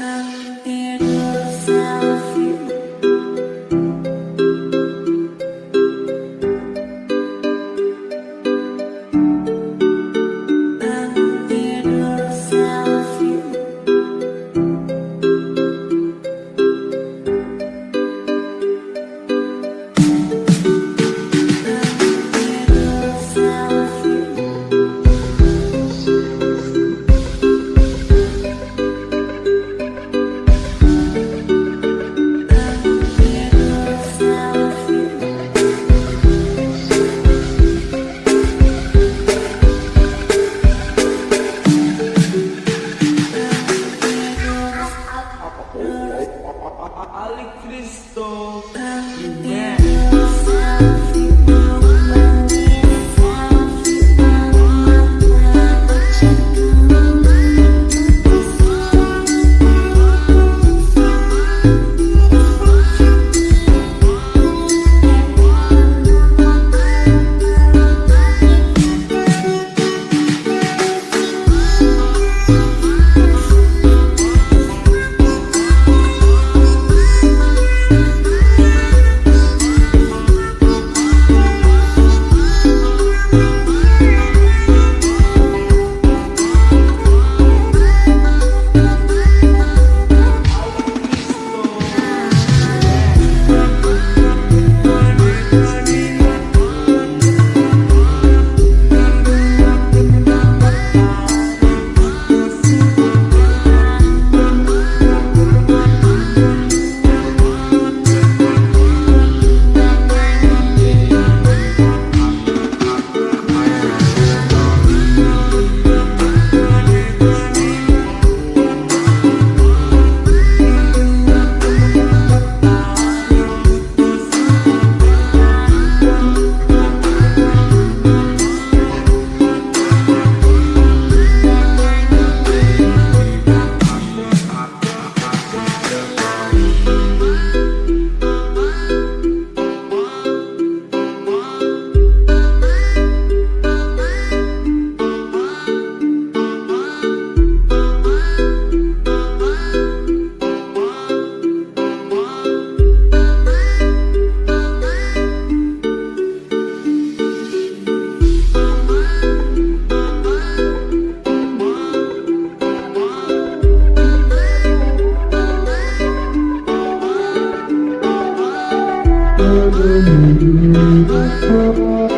Ali Cristo. Música